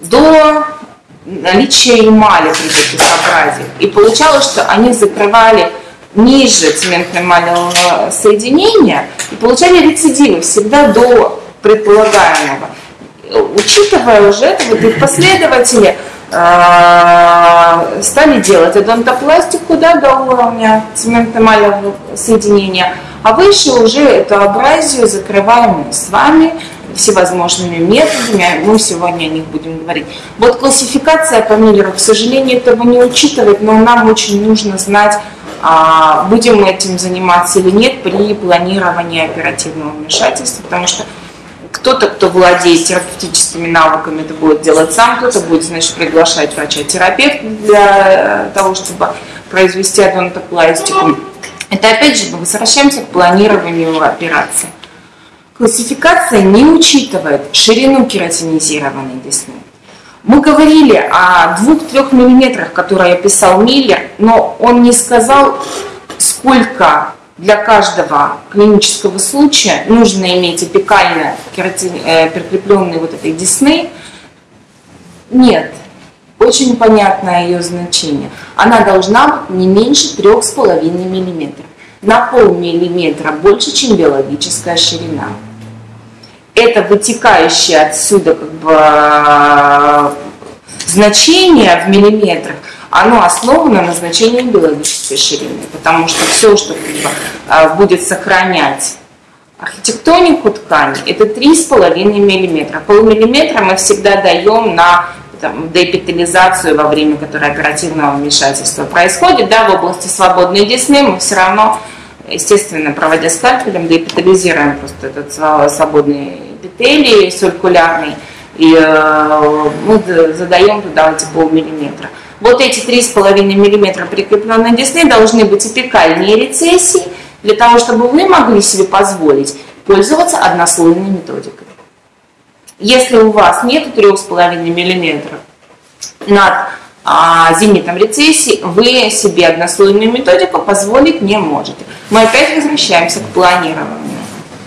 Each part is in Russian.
до наличия эмали при таких. И получалось, что они закрывали ниже цементно-эмалевого соединения и получали рецидивы всегда до предполагаемого. Учитывая уже это, вот их последователи э, стали делать одонтопластику да, до уровня цементно-эмалевого соединения, а выше уже эту абразию закрываем с вами всевозможными методами, мы сегодня о них будем говорить. Вот классификация по Миллеру, к сожалению, этого не учитывает, но нам очень нужно знать, а, будем мы этим заниматься или нет при планировании оперативного вмешательства, потому что кто-то, кто владеет терапевтическими навыками, это будет делать сам, кто-то будет, значит, приглашать врача-терапевта для того, чтобы произвести адонтопластику. Это опять же мы возвращаемся к планированию операции. Классификация не учитывает ширину кератинизированной десны. Мы говорили о 2-3 миллиметрах, которые описал Миллер, но он не сказал, сколько для каждого клинического случая нужно иметь апикально э, прикрепленные вот этой десны. Нет, очень понятное ее значение. Она должна быть не меньше 3,5 мм. На полмиллиметра больше, чем биологическая ширина. Это вытекающее отсюда как бы значение в миллиметрах оно основано на значении биологической ширины, потому что все, что а, будет сохранять архитектонику ткани, это 3,5 мм. Полмиллиметра мы всегда даем на там, деэпителизацию во время которой оперативного вмешательства происходит. Да, в области свободной десны мы все равно, естественно, проводя скальпелем, деэпителизируем просто этот свободный эпителий сулькулярный, и э, мы задаем туда эти полмиллиметра. Вот эти 3,5 мм прикрепленной десны должны быть апикальные рецессии, для того, чтобы вы могли себе позволить пользоваться однослойной методикой. Если у вас нет 3,5 мм над а, зенитом рецессии, вы себе однослойную методику позволить не можете. Мы опять возвращаемся к планированию.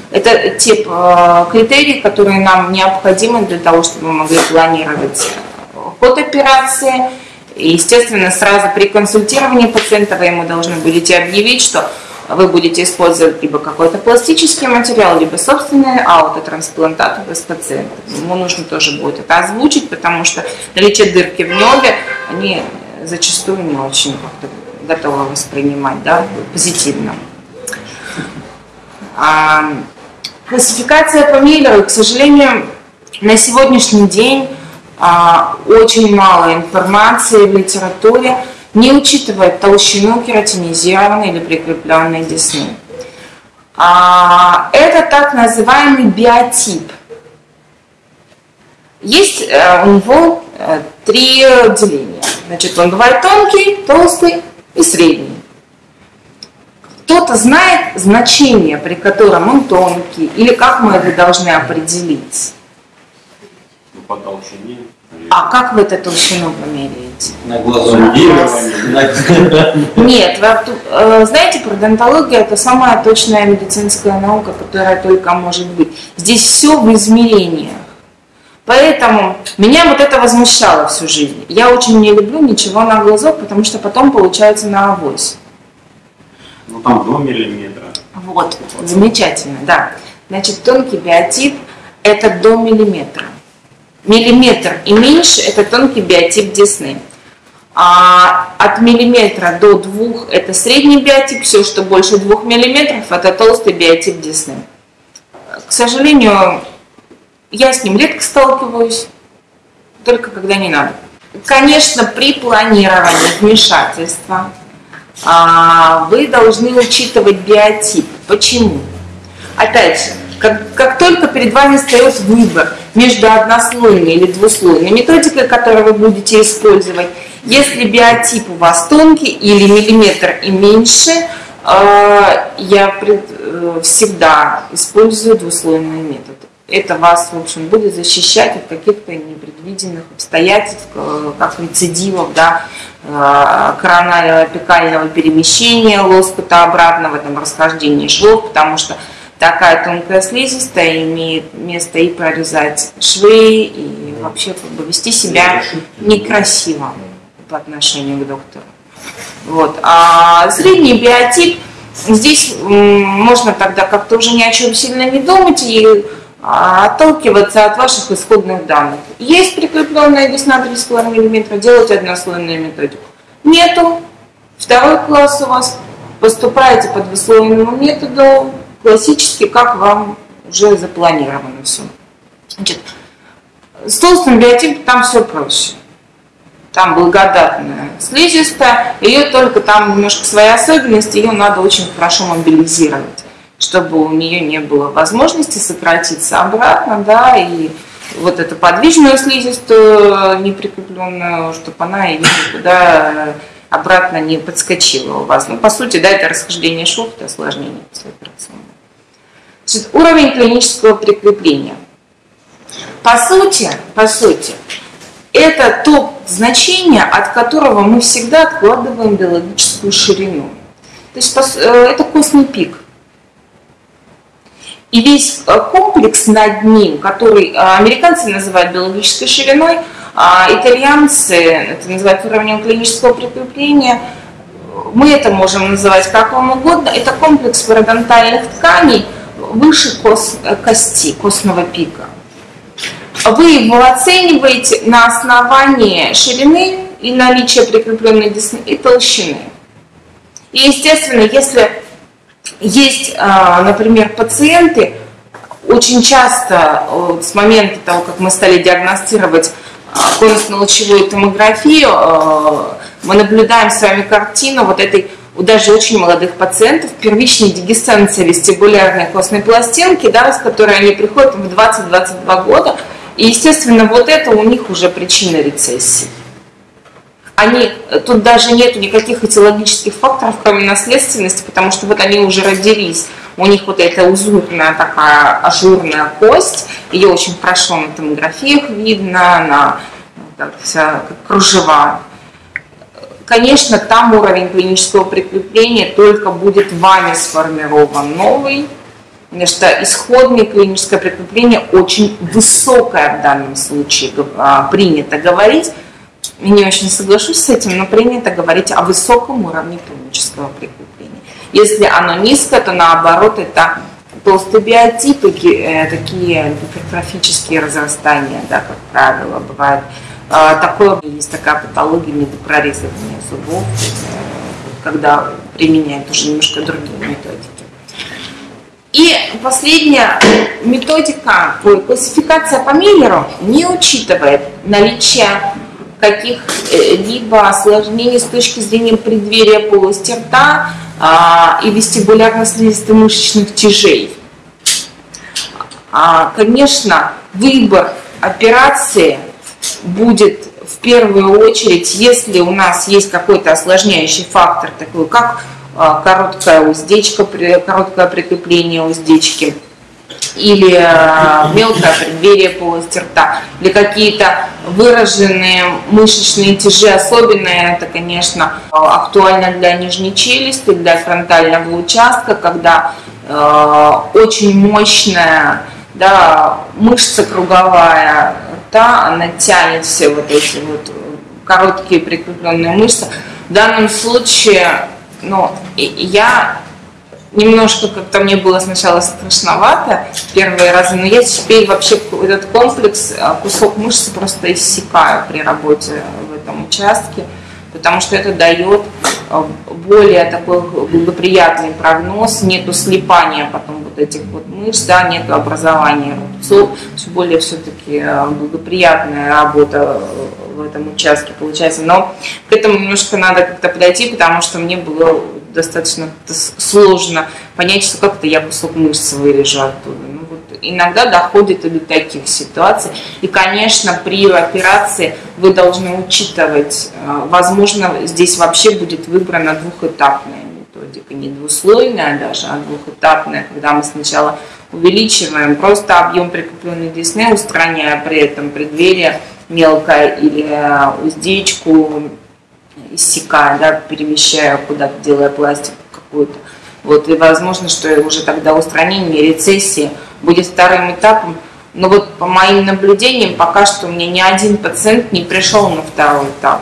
Это те э, критерии, которые нам необходимы для того, чтобы мы могли планировать ход операции, и, естественно, сразу при консультировании пациента вы ему должны будете объявить, что вы будете использовать либо какой-то пластический материал, либо собственный аутотрансплантат с пациента. Ему нужно тоже будет это озвучить, потому что наличие дырки в ноге, они зачастую не очень готовы воспринимать да, позитивно. А, классификация по Миллеру, к сожалению, на сегодняшний день а, очень мало информации в литературе, не учитывает толщину кератинизированной или прикрепленной десны. А, это так называемый биотип. Есть э, у него три деления. Значит, он бывает тонкий, толстый и средний. Кто-то знает значение, при котором он тонкий, или как мы это должны определить? по толщине. А как вы эту толщину померяете? На глазу. Нет, э, знаете, пародонтология это самая точная медицинская наука, которая только может быть. Здесь все в измерениях. Поэтому меня вот это возмущало всю жизнь. Я очень не люблю ничего на глазок, потому что потом получается на авось. Ну там до миллиметра. Вот, замечательно, да. Значит, тонкий биотип это до миллиметра. Миллиметр и меньше – это тонкий биотип десны. А от миллиметра до двух – это средний биотип, все, что больше двух миллиметров – это толстый биотип десны. К сожалению, я с ним редко сталкиваюсь, только когда не надо. Конечно, при планировании вмешательства а, вы должны учитывать биотип. Почему? Опять же, как, как только перед вами встает выбор между однослойной или двуслойной методикой, которую вы будете использовать, если биотип у вас тонкий или миллиметр и меньше, э, я э, всегда использую двуслойный метод. Это вас, в общем, будет защищать от каких-то непредвиденных обстоятельств, э, как рецидивов, да, коронального апикального перемещения лоскутообразного, там, расхождения швов, потому что такая тонкая слизистая имеет место и прорезать швы, и вообще как бы вести себя некрасиво по отношению к доктору. Вот. А средний биотип, здесь можно тогда как-то уже ни о чем сильно не думать и отталкиваться от ваших исходных данных. Есть прикрепленная десна 3,5 мм, делать однослойную методику. Нету, второй класс у вас, поступаете по двуслойному методу, классически, как вам уже запланировано все. Значит, с толстым биотипом там все проще. Там благодатная слизистая, ее только там немножко свои особенности, ее надо очень хорошо мобилизировать, чтобы у нее не было возможности сократиться обратно, да, и вот эту подвижную слизистую неприкрепленную, чтобы она ее никуда обратно не подскочила у вас. Ну, по сути, да, это расхождение шов, это осложнение послеоперационное. Значит, уровень клинического прикрепления. По сути, по сути, это то значение, от которого мы всегда откладываем биологическую ширину. То есть э, это костный пик. И весь э, комплекс над ним, который э, американцы называют биологической шириной, а итальянцы это называют уровнем клинического прикрепления, мы это можем называть как вам угодно, это комплекс пародонтальных тканей выше кости, костного пика вы его оцениваете на основании ширины и наличия прикрепленной десны и толщины. И, естественно, если есть, а, например, пациенты, очень часто с момента того, как мы стали диагностировать а, конусно-лучевую томографию, а, мы наблюдаем с вами картину вот этой у даже очень молодых пациентов первичной дегесценции вестибулярной костной пластинки, да, с которой они приходят в 20-22 года, и, естественно, вот это у них уже причина рецессии. Они, тут даже нет никаких этиологических факторов, кроме наследственности, потому что вот они уже родились. У них вот эта узурная такая ажурная кость, ее очень хорошо на томографиях видно, на как, вся, как кружева. Конечно, там уровень клинического прикрепления только будет вами сформирован новый, Потому что исходное клиническое прикрепление очень высокое в данном случае а, принято говорить. Я не очень соглашусь с этим, но принято говорить о высоком уровне клинического прикрепления. Если оно низкое, то наоборот это толстые биотипы, э, такие гипертрофические разрастания, да, как правило, бывает. А, такое есть такая патология медопрорезывания зубов, когда применяют уже немножко другие методики. И последняя методика, классификация по Миллеру не учитывает наличие каких-либо осложнений с точки зрения преддверия полости рта а, и вестибулярно-слизисто-мышечных тяжей. А, конечно, выбор операции будет в первую очередь, если у нас есть какой-то осложняющий фактор, такой как а, короткая уздечка, короткое прикрепление уздечки или а, мелкое преддверие полости рта, или какие-то выраженные мышечные тяжи, особенно это, конечно, актуально для нижней челюсти, для фронтального участка, когда э, очень мощная да, мышца круговая рта, она тянет все вот эти вот короткие прикрепленные мышцы. В данном случае но я немножко как-то мне было сначала страшновато первые разы, но я теперь вообще этот комплекс, а, кусок мышцы просто иссякаю при работе в этом участке, потому что это дает а, более такой благоприятный прогноз, нету слипания потом вот этих вот мышц, да, нету образования рубцов, все более все-таки а, благоприятная работа в этом участке получается. Но к этому немножко надо как-то подойти, потому что мне было достаточно сложно понять, что как-то я кусок мышцы вырежу оттуда. Ну, вот иногда доходит и до таких ситуаций. И, конечно, при операции вы должны учитывать, э, возможно, здесь вообще будет выбрана двухэтапная методика, не двуслойная даже, а двухэтапная, когда мы сначала увеличиваем просто объем прикрепленной десны, устраняя при этом преддверие мелкое или э, уздечку иссякая, да, перемещая куда-то, делая пластик какую-то. Вот, и возможно, что уже тогда устранение рецессии будет вторым этапом Но вот по моим наблюдениям пока что мне ни один пациент не пришел на второй этап.